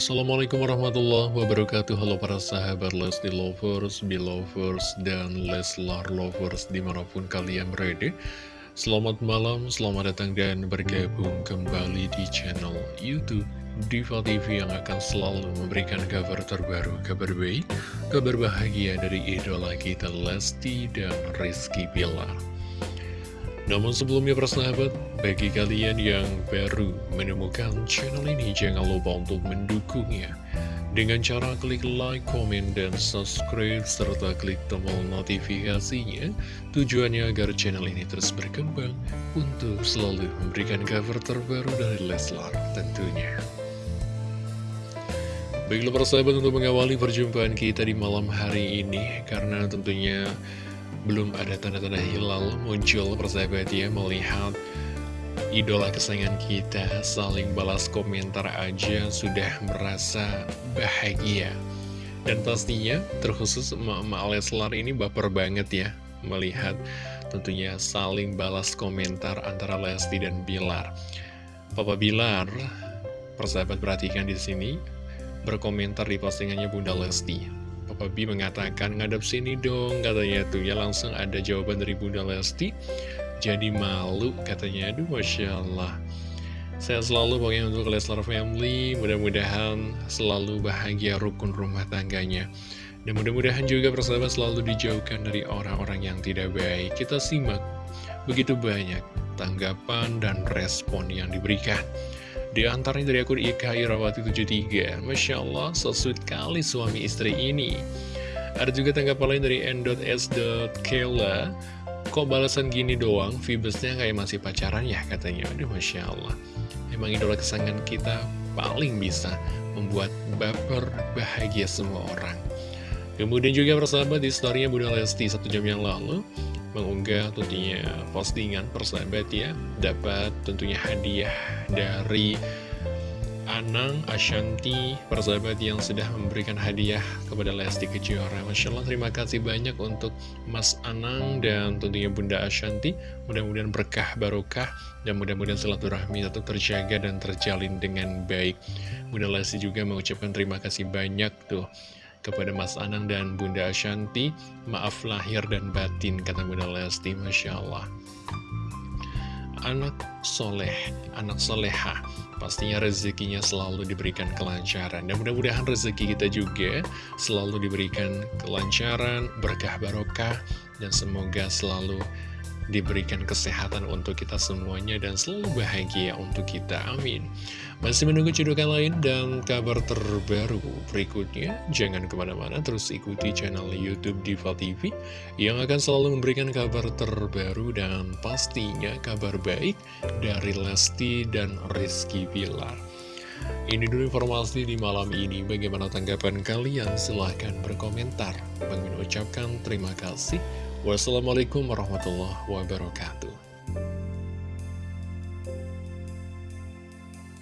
Assalamualaikum warahmatullahi wabarakatuh. Halo para sahabat Lesti Lovers, Belovers, dan Leslar Lovers di mana pun kalian berada. Selamat malam, selamat datang dan bergabung kembali di channel Youtube Diva TV yang akan selalu memberikan kabar terbaru, kabar baik, kabar bahagia dari idola kita Lesti dan Rizky Pilar namun sebelumnya persahabat, bagi kalian yang baru menemukan channel ini, jangan lupa untuk mendukungnya. Dengan cara klik like, komen, dan subscribe, serta klik tombol notifikasinya, tujuannya agar channel ini terus berkembang untuk selalu memberikan cover terbaru dari Leslar tentunya. Baiklah persahabat untuk mengawali perjumpaan kita di malam hari ini, karena tentunya belum ada tanda-tanda hilal muncul persahabat ya melihat idola kesayangan kita saling balas komentar aja sudah merasa bahagia. Dan pastinya terkhusus emak-emak Leslar ini baper banget ya melihat tentunya saling balas komentar antara Lesti dan Bilar. Papa Bilar persahabat perhatikan di sini berkomentar di postingannya Bunda Lesti Papa B mengatakan ngadep sini dong katanya tuh. Ya langsung ada jawaban dari Bunda Lesti. Jadi malu katanya. Aduh Masya Allah. Saya selalu pokoknya untuk Leslar Family. Mudah-mudahan selalu bahagia rukun rumah tangganya. Dan mudah-mudahan juga persahabat selalu dijauhkan dari orang-orang yang tidak baik. Kita simak begitu banyak tanggapan dan respon yang diberikan di antaranya dari akun Ika Irawati 73 Masya Allah, so kali suami istri ini. Ada juga tanggapan lain dari n.s.kela Kok balasan gini doang, Vibesnya kayak masih pacaran ya katanya. Aduh Masya Allah. Emang idola kesangan kita paling bisa membuat baper bahagia semua orang. Kemudian juga persahabat di storynya Bunda Lesti satu jam yang lalu mengunggah tentunya postingan persahabat ya. Dapat tentunya hadiah dari Anang Ashanti persahabat yang sudah memberikan hadiah kepada Lesti Kejora. Masya Allah terima kasih banyak untuk Mas Anang dan tentunya Bunda Ashanti. Mudah-mudahan berkah barokah dan mudah-mudahan silaturahmi tetap terjaga dan terjalin dengan baik. Bunda Lesti juga mengucapkan terima kasih banyak tuh kepada Mas Anang dan Bunda Ashanti. Maaf lahir dan batin kata Bunda Lesti Masya Allah. Anak soleh, anak soleha Pastinya rezekinya selalu diberikan kelancaran. Dan mudah-mudahan rezeki kita juga selalu diberikan kelancaran, berkah barokah Dan semoga selalu diberikan kesehatan untuk kita semuanya dan selalu bahagia untuk kita, amin. Masih menunggu cedokan lain dan kabar terbaru berikutnya, jangan ke mana-mana terus ikuti channel Youtube Diva TV yang akan selalu memberikan kabar terbaru dan pastinya kabar baik dari Lesti dan Rizky Pilar. Ini dulu informasi di malam ini. Bagaimana tanggapan kalian? Silahkan berkomentar. Bang ucapkan terima kasih. Wassalamualaikum warahmatullahi wabarakatuh.